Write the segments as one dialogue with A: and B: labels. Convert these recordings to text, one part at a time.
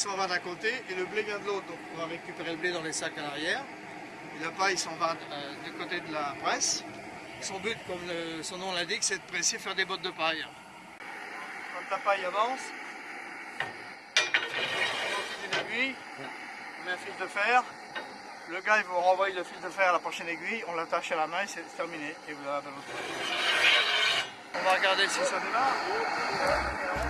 A: s'en va d'un côté et le blé vient de l'autre. Donc on va récupérer le blé dans les sacs à l'arrière. Et la paille s'en va euh, du côté de la presse. Son but, comme son nom l'indique, c'est de presser, faire des bottes de paille. Quand la paille avance, on une aiguille, on met un fil de fer. Le gars il vous renvoie le fil de fer à la prochaine aiguille, on l'attache à la main et c'est terminé. Et vous. On va regarder si ça démarre.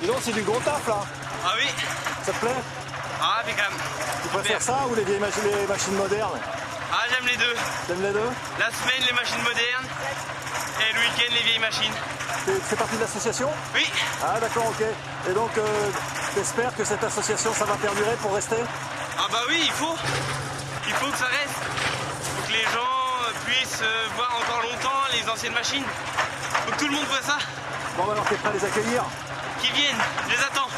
B: Dis donc, c'est du gros taf là.
C: Ah oui
B: Ça te plaît
C: Ah impeccable.
B: Tu préfères ça ou les vieilles machines, les machines modernes
C: Ah j'aime les deux.
B: T'aimes les deux
C: La semaine les machines modernes et le week-end les vieilles machines.
B: Tu fais partie de l'association
C: Oui
B: Ah d'accord, ok. Et donc, euh, t'espères que cette association, ça va perdurer pour rester
C: Ah bah oui il faut. Il faut que ça reste. Faut que les gens euh, puissent euh, voir encore longtemps les anciennes machines. Faut que tout le monde voit ça.
B: Bon, bah, alors t'es prêt à les accueillir
C: Qui viennent, je les attends.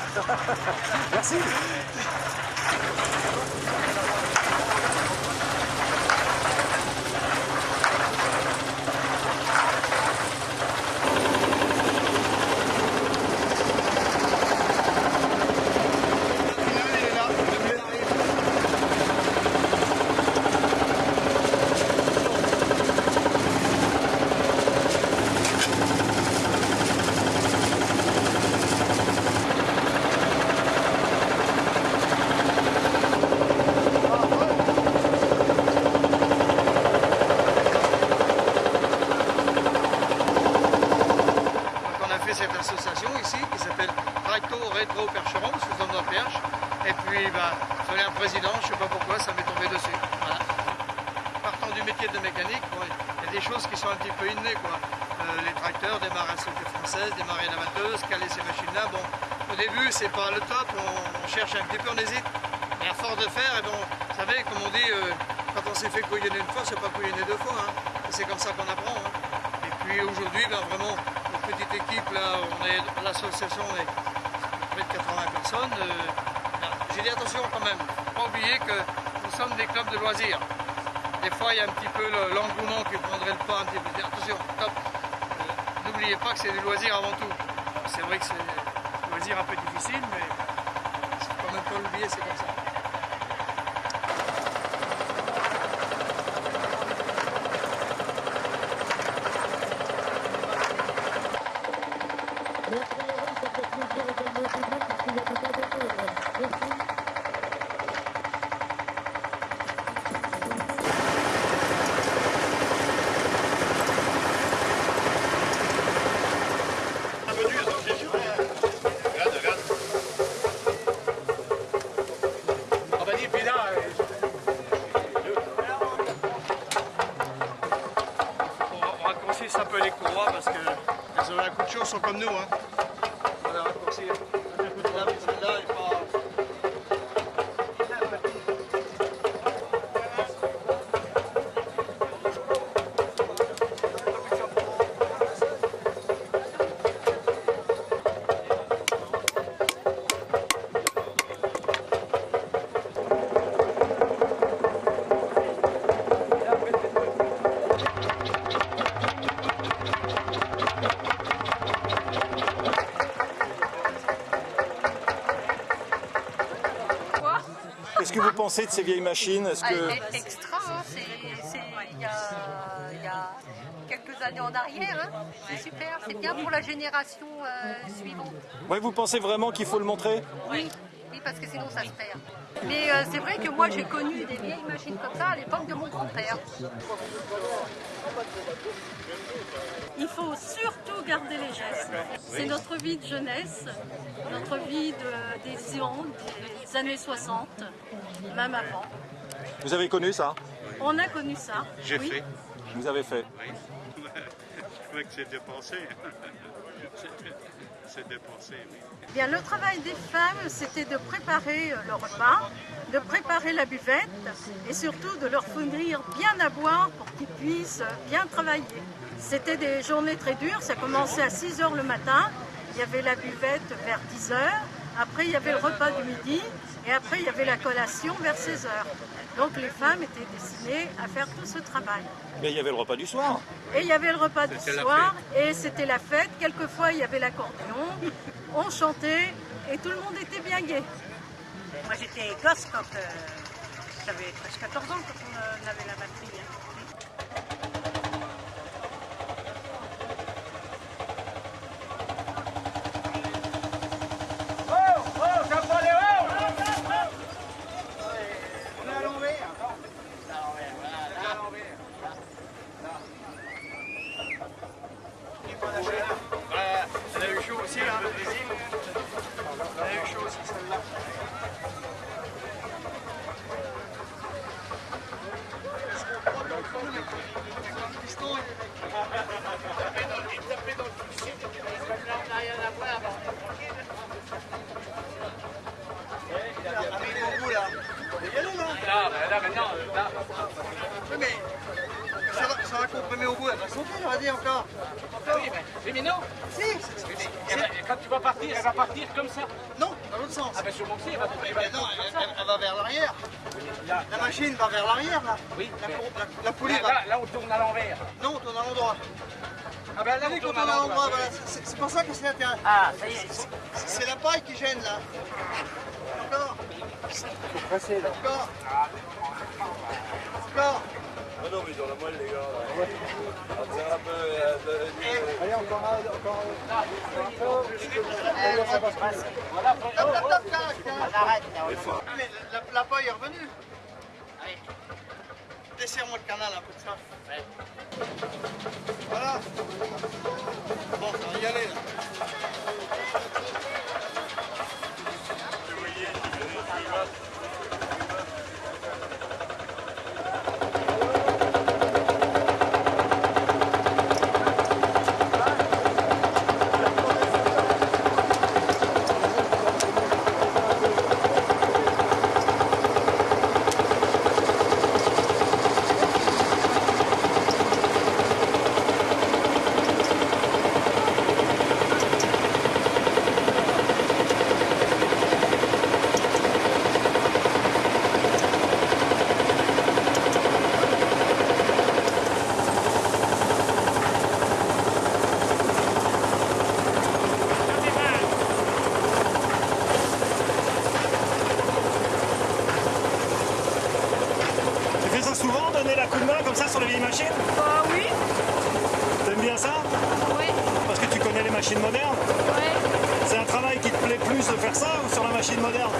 B: Merci
A: association ici qui s'appelle Tracto Rétro Percheron, parce que nous sommes dans perche. Et puis, bah, il fallait un président, je ne sais pas pourquoi, ça m'est tombé dessus. Voilà. De mécanique, il y a des choses qui sont un petit peu innées. Quoi. Euh, les tracteurs, démarrer à sauter française, démarrer la batteuse, caler ces machines-là. Bon, au début, c'est pas le top, on, cherche un petit peu, on hésite. Et à force de faire, et bon, vous savez, comme on dit, euh, quand on s'est fait couillonner une fois, c'est pas couillonner deux fois. Hein. C'est comme ça qu'on apprend. Hein. Et puis aujourd'hui, ben, vraiment, une petite équipe, là, on est l'association, on est près de 80 personnes. Euh, J'ai dit attention quand même, pas oublier que nous sommes des clubs de loisirs. Des fois, il y a un petit peu l'engouement qui prendrait le pas un peu. Attention. Euh, N'oubliez pas que c'est du loisir avant tout. C'est vrai que c'est un loisir un peu difficile, mais il quand même pas l'oublier, c'est comme ça. Qu'elles ont de chaud, sont comme nous. Hein.
B: Pensez de ces vieilles machines? Est-ce que...
D: Ah, extra, hein, c'est il y, y, a quelques années en arrière. Hein. C'est super, c'est bien pour la génération euh, suivante.
B: Ouais, vous pensez vraiment qu'il faut le montrer?
D: Oui, oui, parce que sinon ça se perd. Mais euh, c'est vrai que moi j'ai connu des vieilles machines comme ça à l'époque de mon grand-père.
E: Il faut surtout garder les gestes. C'est notre vie de jeunesse, notre vie de, des ans, des années 60, même avant.
B: Vous avez connu ça?
E: On a connu ça.
C: J'ai
E: oui.
C: fait.
B: Vous avez fait
C: Oui. Je trouvais que c'est dépensé. oui.
E: Bien, le travail des femmes, c'était de préparer le repas, de préparer la buvette et surtout de leur fournir bien à boire pour qu'ils puissent bien travailler. C'était des journées très dures, ça commençait à 6 heures le matin, il y avait la buvette vers 10 heures, après il y avait le repas du midi et après il y avait la collation vers 16 heures. Donc les femmes étaient destinées à faire tout ce travail.
B: Mais il y avait le repas du soir.
E: Et il y avait le repas du
C: C'était la
E: soir et c'était la fête. Quelquefois il y avait l'accordéon, on chantait et tout le monde était bien gai.
F: Moi j'étais gosse quand euh, j'avais presque 14 ans quand on euh, avait la batterie. hein.
A: Elle a eu chaud aussi, hein, le Brésil. Elle a eu chaud aussi, celle-là. Oui, mais ça va, ça va comprimer au bout, elle va sauter, on va dire encore.
G: Oui, mais, non.
A: Si,
G: va- quand tu vas partir, elle va partir comme ça.
A: non, dans l'autre sens.
G: Ah ben sur mon pied, elle va, elle va
A: Mais non, elle,
G: ça.
A: elle- elle va vers l'arrière.
G: Là,
A: La machine va vers l'arrière, là.
G: Oui,
A: La, la, la poulie
G: là,
A: va.
G: là, là, on tourne à l'envers.
A: Non, on tourne à l'endroit.
G: Ah ben là, on
A: quand on
G: tourne à
A: l'endroit, voilà. C'est pour ça que c'est l'intérêt.
F: Ah, ça y est.
A: C'est- C'est la paille qui gêne, là. Encore. Encore. Encore
H: non, mais ils la moelle, les gars. On un peu.
A: Allez, encore un, encore top, top, top,
F: arrête.
A: Mais la paille est revenue. Allez.
B: Desserre-moi le canal un peu de ça. Voilà. Bon, on va y aller là.
A: C'est un travail qui te plaît plus de faire ça ou sur la machine moderne?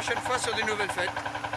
B: prochaine fois sur des nouvelles fêtes.